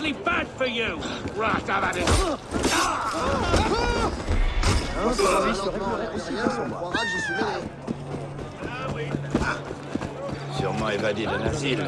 really bad for you. Right, I've had it. Sûrement évadé d'un asile.